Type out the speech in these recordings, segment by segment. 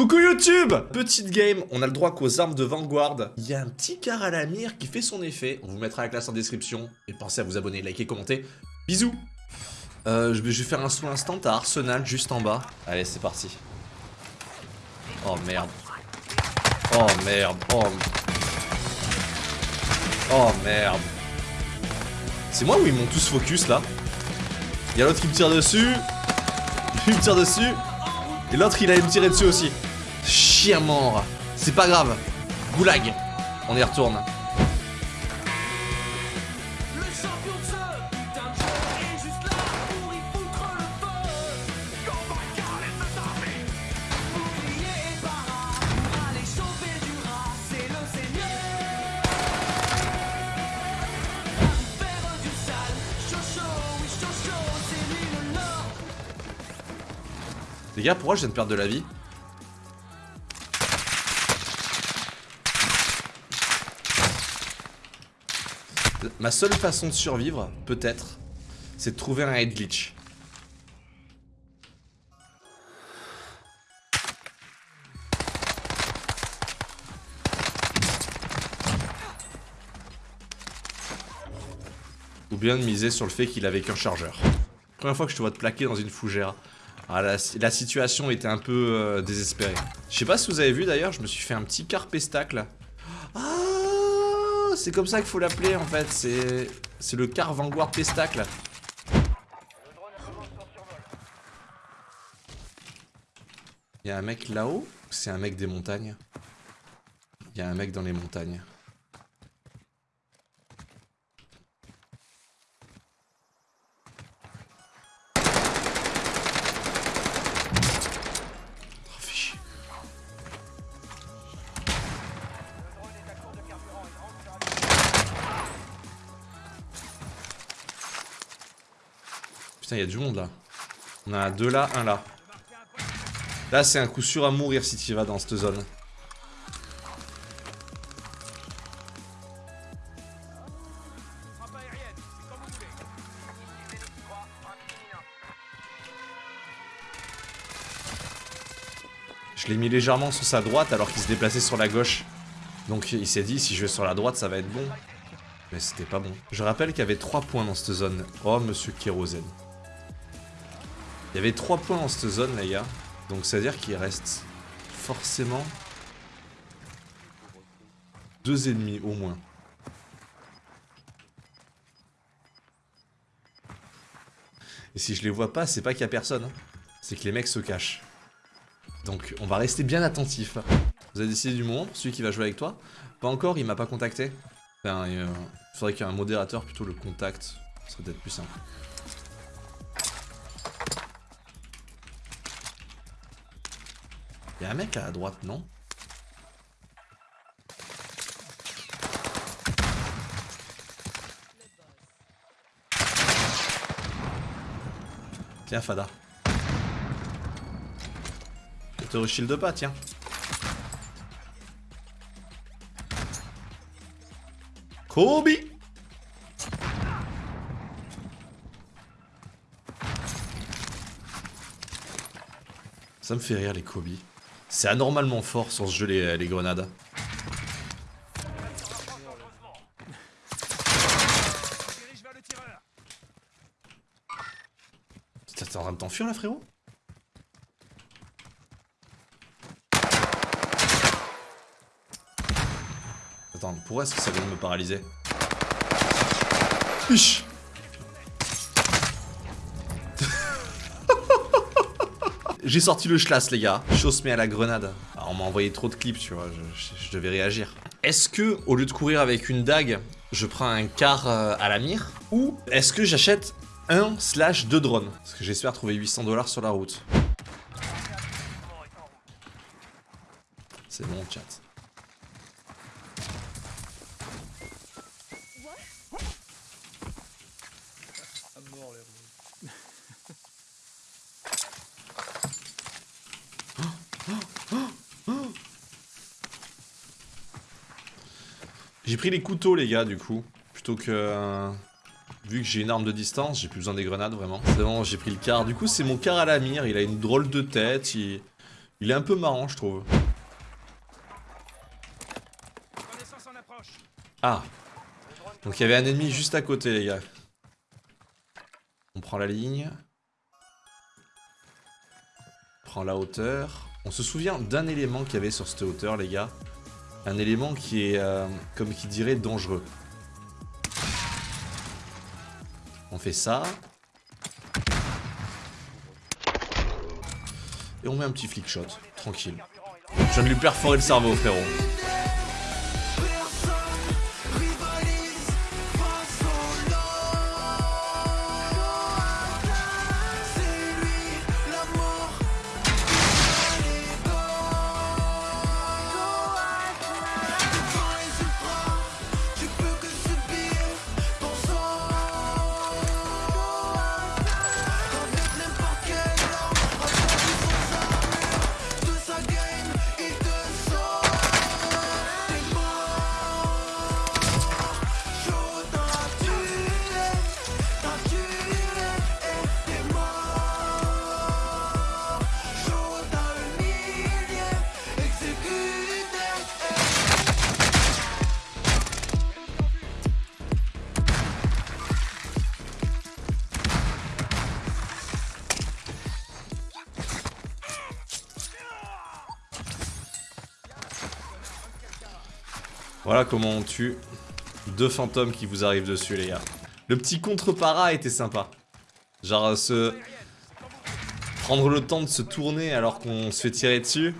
Coucou YouTube Petite game, on a le droit qu'aux armes de Vanguard. Il y a un petit car à la mire qui fait son effet. On vous mettra la classe en description. Et pensez à vous abonner, liker, commenter. Bisous euh, je vais faire un saut instant à Arsenal juste en bas. Allez, c'est parti. Oh merde. Oh merde. Oh, oh merde. C'est moi ou ils m'ont tous focus là Il y a l'autre qui me tire dessus. Il me tire dessus. Et l'autre il allait me tirer dessus aussi. Chien mort. C'est pas grave. Goulag. On y retourne. Les gars, pourquoi je viens de perdre de la vie? Ma seule façon de survivre, peut-être, c'est de trouver un head glitch. Ou bien de miser sur le fait qu'il avait qu'un chargeur. Première fois que je te vois te plaquer dans une fougère. Ah, la, situation était un peu euh, désespérée. Je sais pas si vous avez vu d'ailleurs, je me suis fait un petit carpestacle. C'est comme ça qu'il faut l'appeler en fait. C'est le car Vanguard pestacle. Il y a un mec là-haut C'est un mec des montagnes Il y a un mec dans les montagnes. Putain, il y a du monde là. On a deux là, un là. Là, c'est un coup sûr à mourir si tu vas dans cette zone. Je l'ai mis légèrement sur sa droite alors qu'il se déplaçait sur la gauche. Donc il s'est dit, si je vais sur la droite, ça va être bon. Mais c'était pas bon. Je rappelle qu'il y avait 3 points dans cette zone. Oh, monsieur Kérosène. Il y avait 3 points dans cette zone, les gars. Donc, ça veut dire qu'il reste forcément deux ennemis au moins. Et si je les vois pas, c'est pas qu'il y a personne. Hein. C'est que les mecs se cachent. Donc, on va rester bien attentif. Vous avez décidé du moment celui qui va jouer avec toi Pas encore, il m'a pas contacté. Enfin, il faudrait qu'un modérateur plutôt le contacte. Ce serait peut-être plus simple. Y'a un mec à droite, non Tiens, Fada. Je te shield pas, tiens. Kobe Ça me fait rire les Kobe. C'est anormalement fort sur ce jeu les, les grenades. T'es en train de t'enfuir là frérot? Attends, pourquoi est-ce que ça vient de me paralyser? Fiche J'ai sorti le schlass, les gars. Chose met à la grenade. on m'a envoyé trop de clips, tu vois. Je, devais réagir. Est-ce que, au lieu de courir avec une dague, je prends un car euh, à la mire Ou est-ce que j'achète un slash deux drones? Parce que j'espère trouver 800 dollars sur la route. C'est bon, chat. J'ai pris les couteaux les gars du coup Plutôt que... Euh, vu que j'ai une arme de distance, j'ai plus besoin des grenades vraiment. C'est bon, j'ai pris le car. Du coup c'est mon car à la mire, il a une drôle de tête, il, Il est un peu marrant, je trouve. Ah. Donc il y avait un ennemi juste à côté, les gars. On prend la ligne. On prend la hauteur. On se souvient d'un élément qu'il y avait sur cette hauteur, les gars. Un élément qui est, euh, comme qui dirait, dangereux. On fait ça. Et on met un petit flick shot, tranquille. Je viens de lui perforer le cerveau, frérot. Voilà comment on tue deux fantômes qui vous arrivent dessus, les gars. Le petit contre-para était sympa. Genre, se... Prendre le temps de se tourner alors qu'on se fait tirer dessus,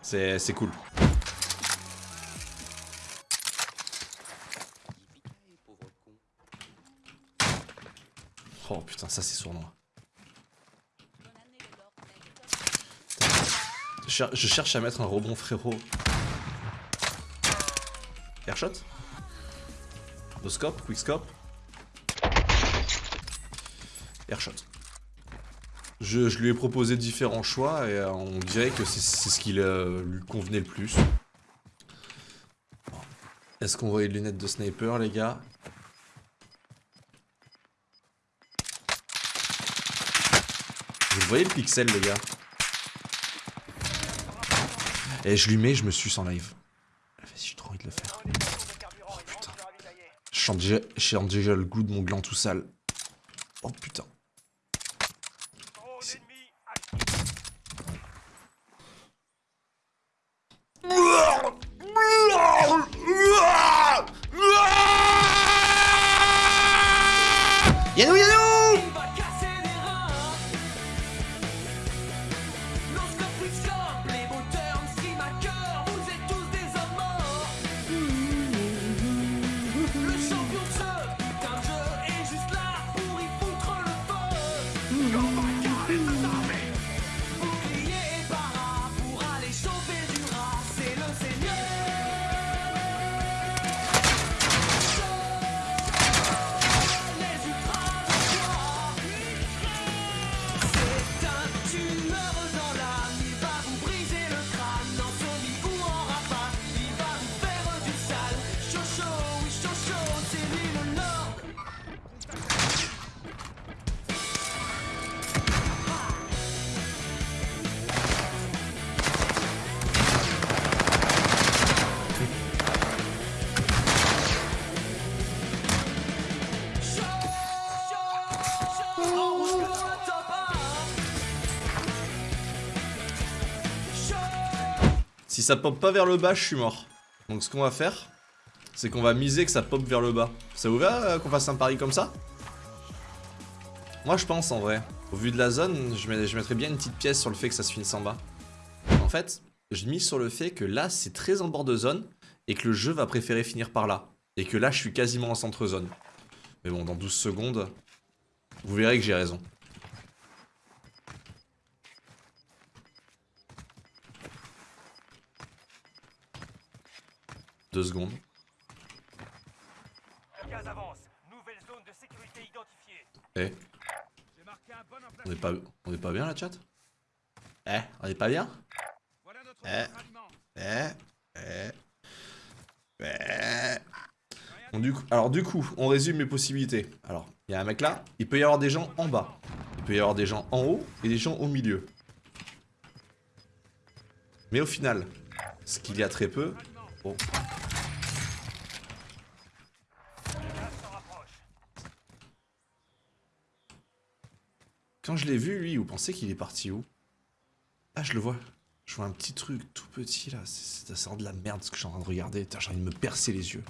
c'est cool. Oh putain, ça c'est sournois. Je cherche à mettre un rebond frérot. Airshot No scope, quick scope. Airshot. Je, je, lui ai proposé différents choix et euh, on dirait que c'est ce qui euh, lui convenait le plus. Est-ce qu'on voit les lunettes de sniper les gars? Vous voyez le pixel les gars? Et je lui mets, je me suce en live. J'ai trop envie de le faire. Oh putain. Déjà le goût de mon gland tout sale. Oh putain. Si ça pop pas vers le bas, je suis mort. Donc ce qu'on va faire, c'est qu'on va miser que ça pop vers le bas. Ça vous va euh, qu'on fasse un pari comme ça? Moi je pense en vrai. Au vu de la zone, je, mettrais bien une petite pièce sur le fait que ça se finisse en bas. En fait, je mise sur le fait que là c'est très en bord de zone et que le jeu va préférer finir par là. Et que là je suis quasiment en centre zone. Mais bon, dans 12 secondes, vous verrez que j'ai raison. Deux secondes. Eh. On est pas, on est pas bien la chat? Eh, on est pas bien? Eh, eh, eh, eh. du coup, alors du coup, on résume mes possibilités. Alors, il y a un mec là, il peut y avoir des gens en bas. Il peut y avoir des gens en haut et des gens au milieu. Mais au final, ce qu'il y a très peu... Oh. Quand je l'ai vu, lui, vous pensez qu'il est parti où? Ah, je le vois. Je vois un petit truc tout petit, là. Ça sent de la merde, ce que je suis en train de regarder. J'ai envie de me percer les yeux.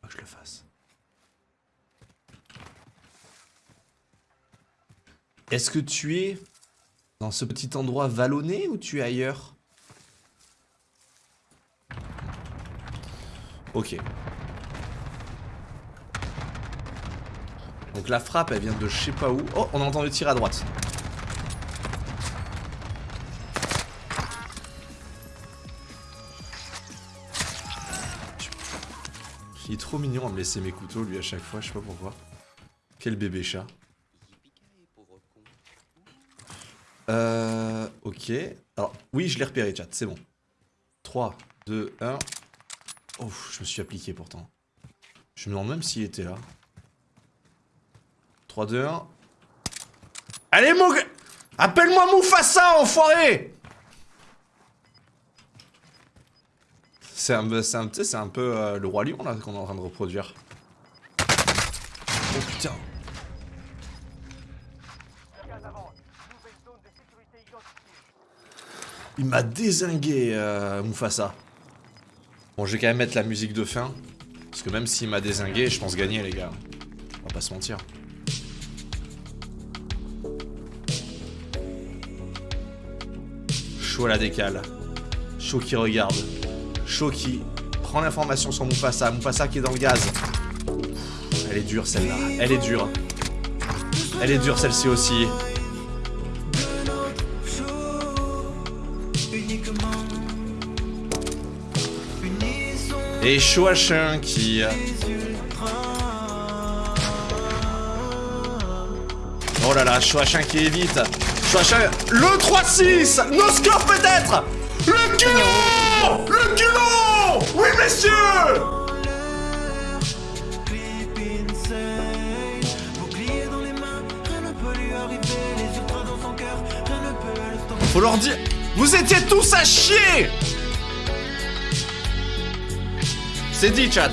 Faut que je le fasse. Est-ce que tu es dans ce petit endroit vallonné ou tu es ailleurs? Ok. Donc la frappe, elle vient de je sais pas où. Oh, on a entendu tirer à droite. Il est trop mignon à me laisser mes couteaux, lui, à chaque fois, je sais pas pourquoi. Quel bébé chat. Euh... Ok. Alors, oui, je l'ai repéré, chat, c'est bon. 3, 2, 1. Oh, je me suis appliqué pourtant. Je me demande même s'il était là. 3, 2, 1. Allez, mon Appelle-moi Mufasa, enfoiré C'est un, c'est un peu euh, le roi lion là qu'on est en train de reproduire. Oh putain Il m'a désingué, euh. Bon, je vais quand même mettre la musique de fin. Parce que même s'il m'a désingué, je pense gagner, les gars. On va pas se mentir. Chaud à la décale. Chaud qui regarde. Chaud qui prend l'information sur Mufasa. Mufasa qui est dans le gaz. Elle est dure celle-là. Elle est dure. Elle est dure celle-ci aussi. Et Chouachin qui... Oh là là, Chouachin qui évite. Le 3-6 No score peut-être. Le culot. Le culot. Oui, messieurs. Faut leur dire... Vous étiez tous à chier. C'est dit, chat